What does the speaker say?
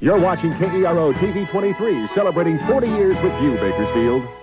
You're watching KERO TV 23, celebrating 40 years with you, Bakersfield.